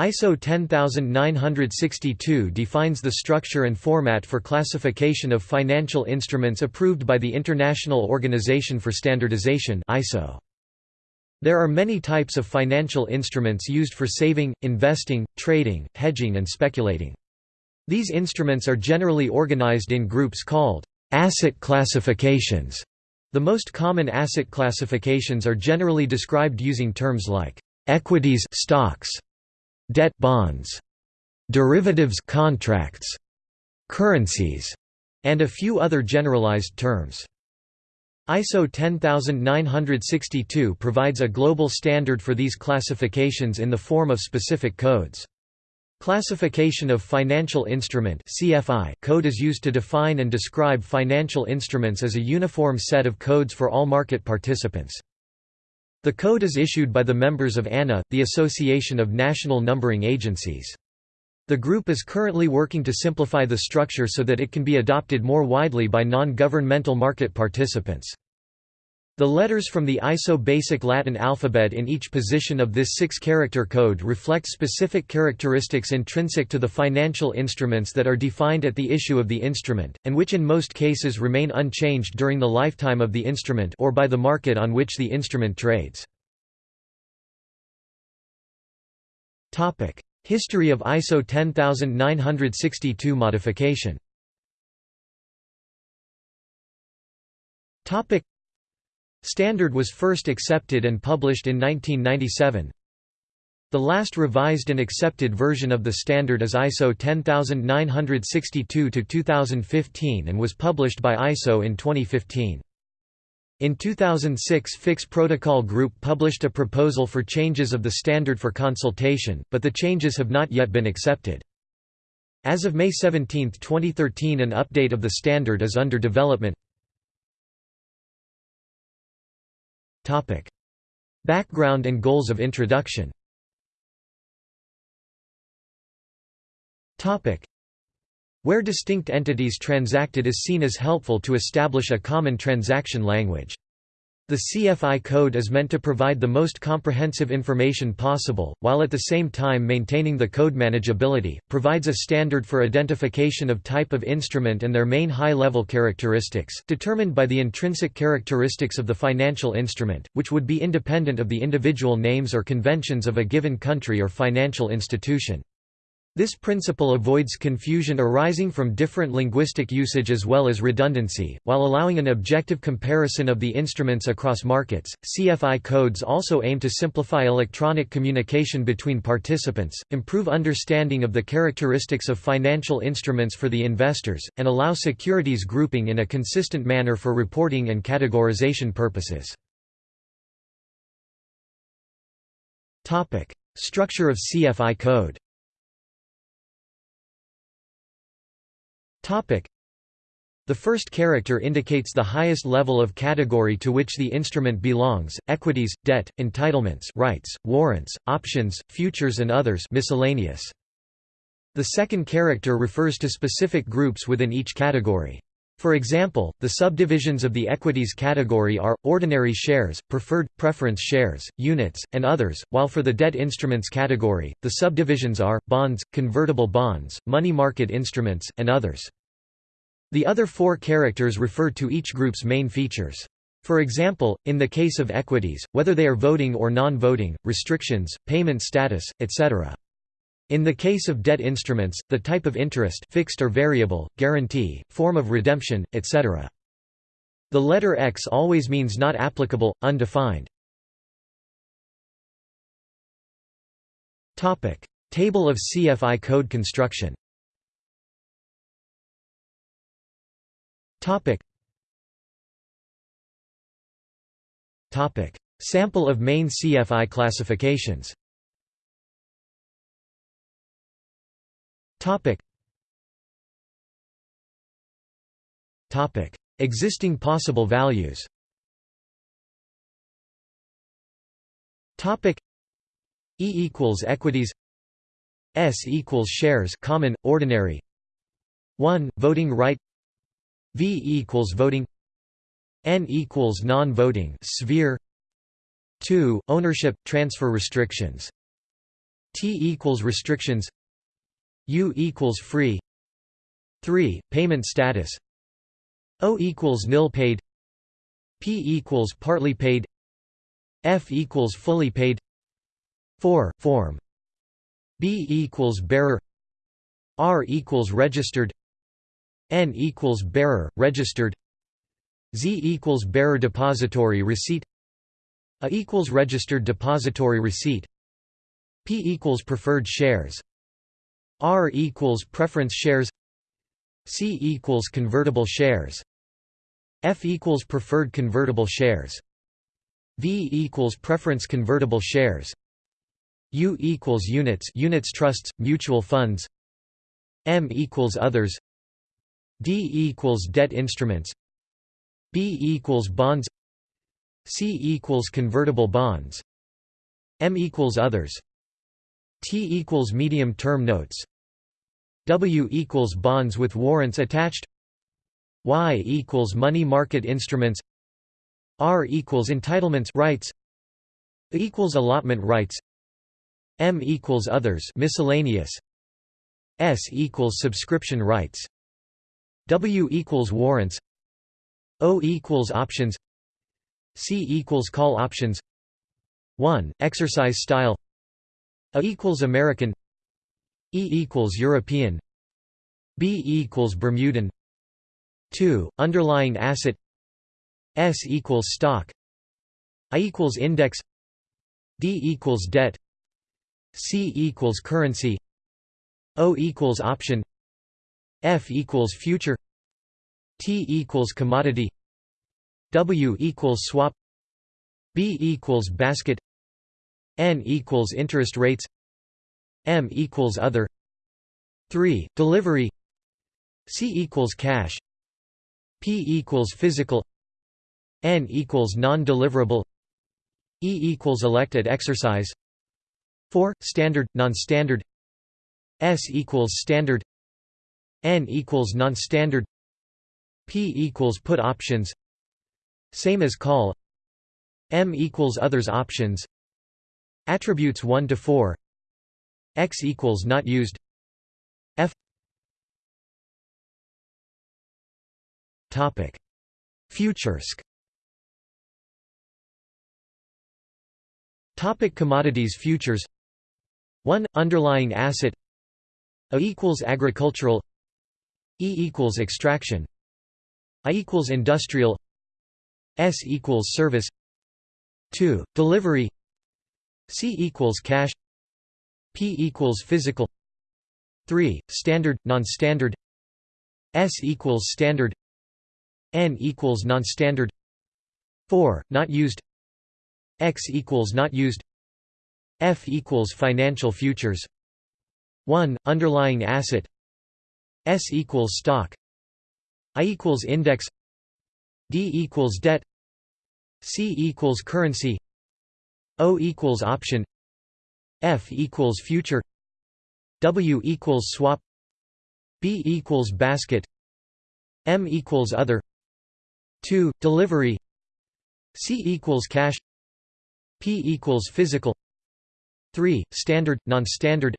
ISO 10962 defines the structure and format for classification of financial instruments approved by the International Organization for Standardization ISO. There are many types of financial instruments used for saving, investing, trading, hedging and speculating. These instruments are generally organized in groups called asset classifications. The most common asset classifications are generally described using terms like equities stocks, debt bonds, derivatives contracts, currencies, and a few other generalized terms. ISO 10962 provides a global standard for these classifications in the form of specific codes. Classification of Financial Instrument (CFI) code is used to define and describe financial instruments as a uniform set of codes for all market participants. The code is issued by the members of ANNA, the Association of National Numbering Agencies. The group is currently working to simplify the structure so that it can be adopted more widely by non-governmental market participants. The letters from the ISO basic Latin alphabet in each position of this six-character code reflect specific characteristics intrinsic to the financial instruments that are defined at the issue of the instrument, and which in most cases remain unchanged during the lifetime of the instrument or by the market on which the instrument trades. History of ISO 10962 modification Standard was first accepted and published in 1997. The last revised and accepted version of the standard is ISO 10962-2015 and was published by ISO in 2015. In 2006 FIX Protocol Group published a proposal for changes of the standard for consultation, but the changes have not yet been accepted. As of May 17, 2013 an update of the standard is under development Background and goals of introduction Topic. where distinct entities transacted is seen as helpful to establish a common transaction language. The CFI code is meant to provide the most comprehensive information possible, while at the same time maintaining the code manageability, provides a standard for identification of type of instrument and their main high-level characteristics, determined by the intrinsic characteristics of the financial instrument, which would be independent of the individual names or conventions of a given country or financial institution. This principle avoids confusion arising from different linguistic usage as well as redundancy, while allowing an objective comparison of the instruments across markets. CFI codes also aim to simplify electronic communication between participants, improve understanding of the characteristics of financial instruments for the investors, and allow securities grouping in a consistent manner for reporting and categorization purposes. Topic: Structure of CFI code The first character indicates the highest level of category to which the instrument belongs, equities, debt, entitlements rights, warrants, options, futures and others miscellaneous. The second character refers to specific groups within each category. For example, the subdivisions of the equities category are, ordinary shares, preferred, preference shares, units, and others, while for the debt instruments category, the subdivisions are, bonds, convertible bonds, money market instruments, and others. The other four characters refer to each group's main features. For example, in the case of equities, whether they are voting or non-voting, restrictions, payment status, etc. In the case of debt instruments, the type of interest fixed or variable, guarantee, form of redemption, etc. The letter X always means not applicable, undefined. Table of CFI code construction Topic. Topic. Sample of main CFI classifications Topic. Topic. Existing possible values Topic. E equals equities S equals shares common, ordinary 1. Voting right V equals voting N equals non-voting sphere 2. Ownership – transfer restrictions T equals restrictions U equals free. 3. Payment status. O equals nil paid. P equals partly paid. F equals fully paid. 4. Form. B equals bearer. R equals registered. N equals bearer, registered. Z equals bearer depository receipt. A equals registered depository receipt. P equals preferred shares R equals preference shares C equals convertible shares F equals preferred convertible shares V equals preference convertible shares U equals units units trusts mutual funds M equals others D equals debt instruments B equals bonds C equals convertible bonds M equals others T equals medium term notes. W equals bonds with warrants attached. Y equals money market instruments. R equals entitlements rights. Equals allotment rights. M equals others miscellaneous. S equals subscription rights. W equals warrants. O equals options. C equals call options. 1. Exercise style A equals American. E equals European. B equals Bermudan. 2. Underlying asset. S equals stock. I equals index. D equals debt. C equals currency. O equals option. F equals future. T equals commodity. W equals swap. B equals basket N equals interest rates M equals other 3. Delivery C equals cash P equals physical N equals non-deliverable E equals elected exercise 4. Standard, non-standard S equals standard N equals non-standard P equals put options Same as call M equals others options Attributes 1 to 4 X equals not used. F. Topic. Futuresc Topic Commodities futures. 1 underlying asset. A equals agricultural. E equals extraction. I equals industrial. S equals service. 2 delivery C equals cash P equals physical 3 standard non-standard S equals standard N equals non-standard 4 not used X equals not used F equals financial futures 1 underlying asset S equals stock I equals index D equals debt C equals currency O equals option F equals future W equals swap B equals basket M equals other 2 delivery C equals cash P equals physical 3 standard non-standard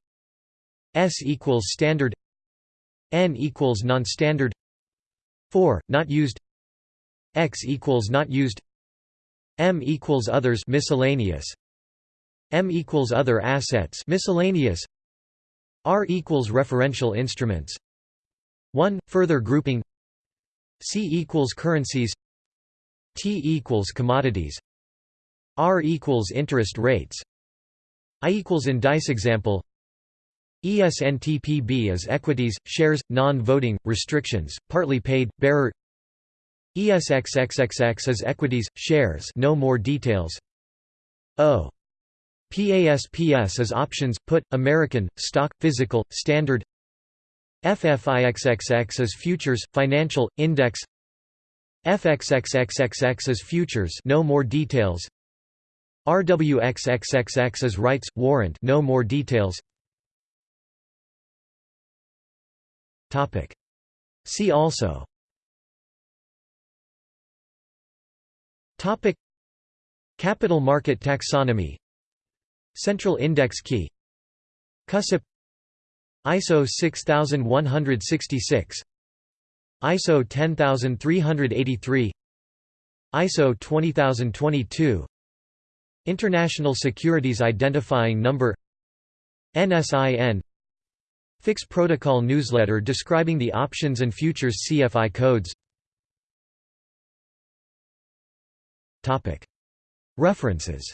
S equals standard N equals non-standard 4 not used X equals not used M equals others miscellaneous M equals other assets miscellaneous. R equals referential instruments. 1 further grouping. C equals currencies. T equals commodities. R equals interest rates. I equals indice example. ESNTPB is equities, shares, non-voting, restrictions, partly paid, bearer. ESXXXX is equities, shares no more details. O. PASPS is options, put, American, stock, physical, standard. FFIXXX is futures, financial, index. FXXXXX is futures no more details. RWXXXX is rights, warrant no more details. See also. Capital market taxonomy Central index key. CUSIP. ISO 6166 ISO 10383 ISO 20022 International Securities Identifying Number. NSIN FIX Protocol newsletter describing the options and futures CFI codes. References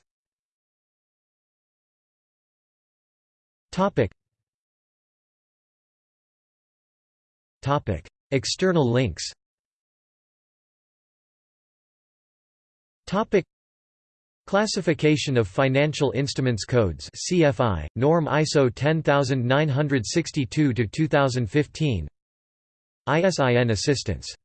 External links. Topic. Classification of Financial Instruments Codes CFI, Norm ISO 10962-2015 ISIN Assistance